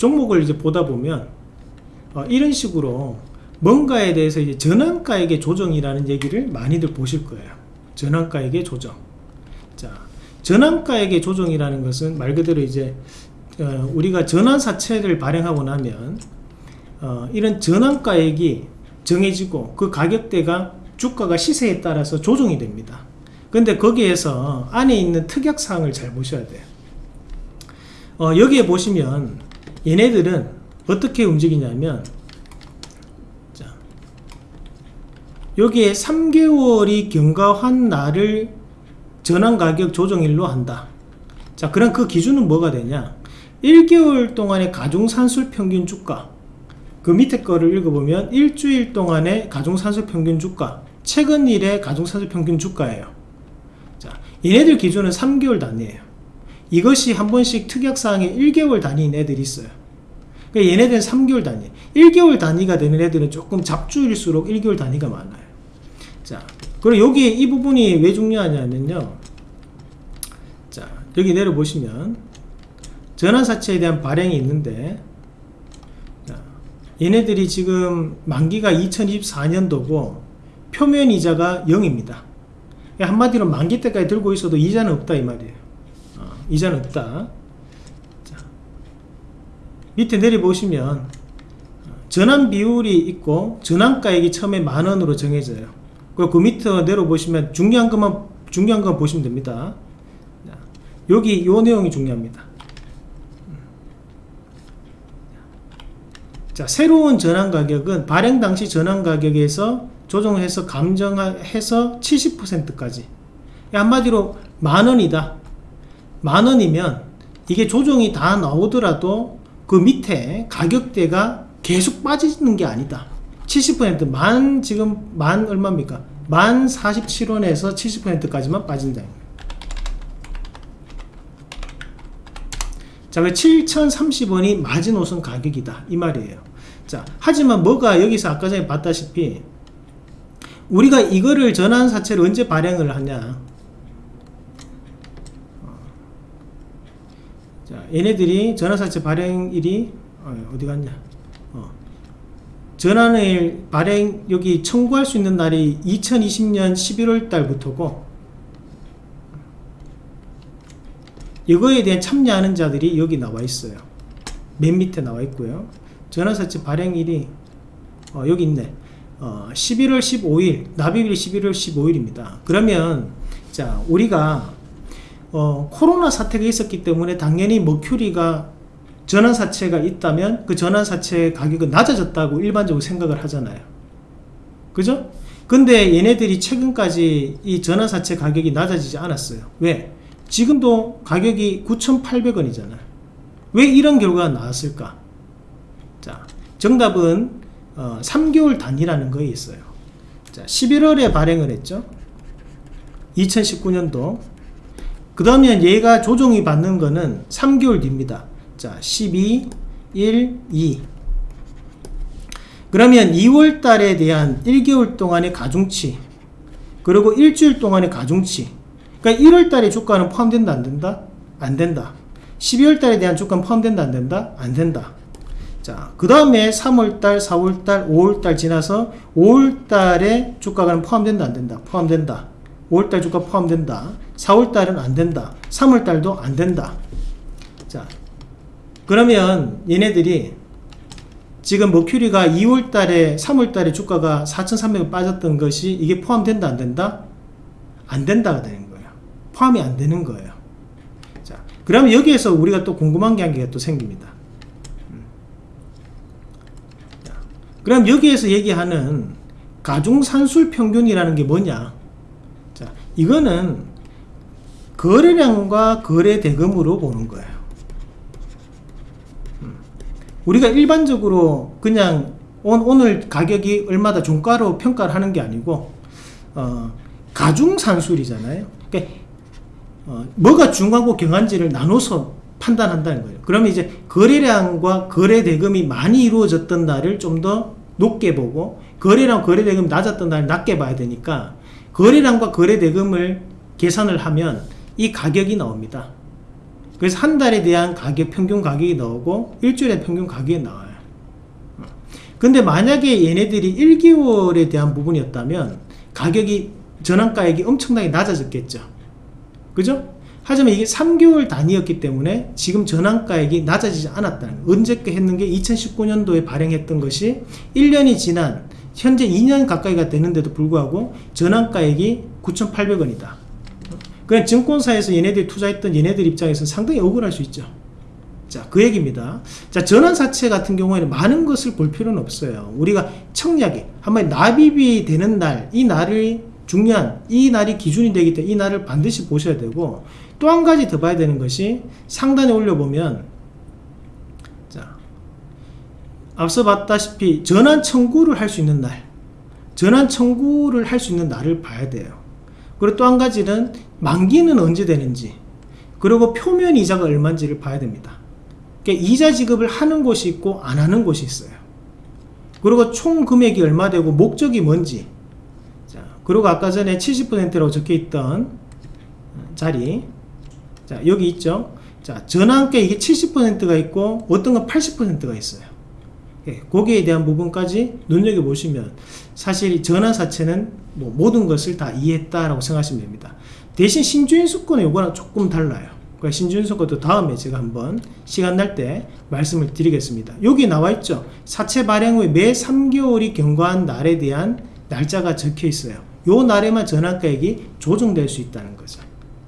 종목을 이제 보다 보면 어, 이런 식으로 뭔가에 대해서 이제 전환가액의 조정이라는 얘기를 많이들 보실 거예요. 전환가액의 조정. 자, 전환가액의 조정이라는 것은 말 그대로 이제 어, 우리가 전환사채를 발행하고 나면 어, 이런 전환가액이 정해지고 그 가격대가 주가가 시세에 따라서 조정이 됩니다. 근데 거기에서 안에 있는 특약사항을 잘 보셔야 돼요. 어, 여기에 보시면 얘네들은 어떻게 움직이냐면 자, 여기에 3개월이 경과한 날을 전환가격 조정일로 한다. 자, 그럼 그 기준은 뭐가 되냐? 1개월 동안의 가중산술 평균 주가. 그 밑에 거를 읽어보면 일주일 동안의 가중산술 평균 주가. 최근 일의 가중산술 평균 주가예요. 자, 얘네들 기준은 3개월 단위예요. 이것이 한 번씩 특약사항에 1개월 단위인 애들이 있어요 그러니까 얘네들은 3개월 단위. 1개월 단위가 되는 애들은 조금 잡주일수록 1개월 단위가 많아요. 자 그리고 여기 이 부분이 왜 중요하냐면요. 자 여기 내려보시면 전환사채에 대한 발행이 있는데 얘네들이 지금 만기가 2024년도고 표면 이자가 0입니다. 한마디로 만기 때까지 들고 있어도 이자는 없다 이 말이에요. 어, 이자는 없다. 자, 밑에 내려보시면 어, 전환 비율이 있고 전환가액이 처음에 만원으로 정해져요. 그리고 그 밑에 내려보시면 중요한 것만 중요한 것 보시면 됩니다. 여기 요 내용이 중요합니다. 자, 새로운 전환 가격은 발행 당시 전환 가격에서 조정해서 감정해서 70%까지. 한마디로 만원이다. 만원이면 이게 조정이 다 나오더라도 그 밑에 가격대가 계속 빠지는 게 아니다 70%만 지금 만 얼마입니까 만 47원에서 70%까지만 빠진다 자, 7,030원이 마지노선 가격이다. 이 말이에요. 자, 하지만 뭐가 여기서 아까 전에 봤다시피 우리가 이거를 전환사채를 언제 발행을 하냐 어. 자, 얘네들이 전환사채 발행일이 어, 디 갔냐? 어. 전환을 발행 여기 청구할 수 있는 날이 2020년 11월 달부터고 이거에 대해 참여하는 자들이 여기 나와 있어요. 맨 밑에 나와 있고요. 전환사채 발행일이 어, 여기 있네. 어, 11월 15일 납입일이 11월 15일입니다. 그러면 자 우리가 어, 코로나 사태가 있었기 때문에 당연히 머큐리가 전환사채가 있다면 그 전환사채 가격은 낮아졌다고 일반적으로 생각을 하잖아요. 그죠? 근데 얘네들이 최근까지 이 전환사채 가격이 낮아지지 않았어요. 왜? 지금도 가격이 9,800원이잖아요. 왜 이런 결과가 나왔을까? 자 정답은 어, 3개월 단위라는 거에 있어요. 자 11월에 발행을 했죠. 2019년도 그 다음에 얘가 조정이 받는 거는 3개월 뒤입니다 자 12, 1, 2 그러면 2월 달에 대한 1개월 동안의 가중치 그리고 일주일 동안의 가중치 그러니까 1월 달에 주가는 포함된다 안 된다? 안 된다 12월 달에 대한 주가는 포함된다 안 된다? 안 된다 자, 그 다음에 3월달, 4월달, 5월달 지나서 5월달에 주가가 포함된다 안 된다? 포함된다 5월달 주가 포함된다. 4월달은 안 된다. 3월달도 안 된다. 자 그러면 얘네들이 지금 머큐리가 2월달에 3월달에 주가가 4,300원 빠졌던 것이 이게 포함된다 안 된다? 안 된다가 되는 거예요. 포함이 안 되는 거예요. 자 그러면 여기에서 우리가 또 궁금한 게 한 개가 또 생깁니다. 음. 자, 그럼 여기에서 얘기하는 가중산술 평균이라는 게 뭐냐? 자 이거는 거래량과 거래 대금으로 보는 거예요 음. 우리가 일반적으로 그냥 오늘 가격이 얼마다 종가로 평가를 하는 게 아니고 어, 가중산술이잖아요 그러니까 어, 뭐가 중요하고 경한지를 나눠서 판단한다는 거예요. 그러면 이제 거래량과 거래 대금이 많이 이루어졌던 날을 좀 더 높게 보고 거래량 거래 대금이 낮았던 날을 낮게 봐야 되니까 거래량과 거래 대금을 계산을 하면 이 가격이 나옵니다. 그래서 한 달에 대한 가격 평균 가격이 나오고 일주일에 평균 가격이 나와요. 어. 근데 만약에 얘네들이 1개월에 대한 부분이었다면 가격이 전환가액이 엄청나게 낮아졌겠죠. 그죠? 하지만 이게 3개월 단위였기 때문에 지금 전환가액이 낮아지지 않았다는. 언제께 했는 게 2019년도에 발행했던 것이 1년이 지난 현재 2년 가까이가 되는데도 불구하고 전환가액이 9,800원이다. 그냥 증권사에서 얘네들이 투자했던 얘네들 입장에서 상당히 억울할 수 있죠. 자, 그 얘기입니다. 자, 전환사채 같은 경우에는 많은 것을 볼 필요는 없어요. 우리가 청약이, 한번 납입이 되는 날, 이 날이 중요한, 이 날이 기준이 되기 때문에 이 날을 반드시 보셔야 되고, 또 한 가지 더 봐야 되는 것이 상단에 올려보면, 자, 앞서 봤다시피 전환 청구를 할 수 있는 날, 전환 청구를 할 수 있는 날을 봐야 돼요. 그리고 또 한 가지는 만기는 언제 되는지, 그리고 표면 이자가 얼마인지를 봐야 됩니다. 그러니까 이자 지급을 하는 곳이 있고 안 하는 곳이 있어요. 그리고 총 금액이 얼마 되고 목적이 뭔지. 자, 그리고 아까 전에 70%라고 적혀 있던 자리. 자, 여기 있죠. 자, 전환가 이게 70%가 있고 어떤 건 80%가 있어요. 예, 거기에 대한 부분까지 눈여겨 보시면 사실 전환 사채는 뭐 모든 것을 다 이해했다라고 생각하시면 됩니다. 대신 신주인 수권은 요거랑 조금 달라요. 그러니까 신주인 수권도 다음에 제가 한번 시간 날 때 말씀을 드리겠습니다. 여기 나와 있죠. 사채 발행 후에 매 3개월이 경과한 날에 대한 날짜가 적혀 있어요. 요 날에만 전환가액이 조정될 수 있다는 거죠.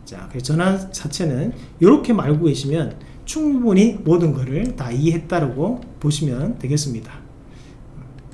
자, 전환 사채는 이렇게 알고 계시면 충분히 모든 것을 다 이해했다라고 보시면 되겠습니다.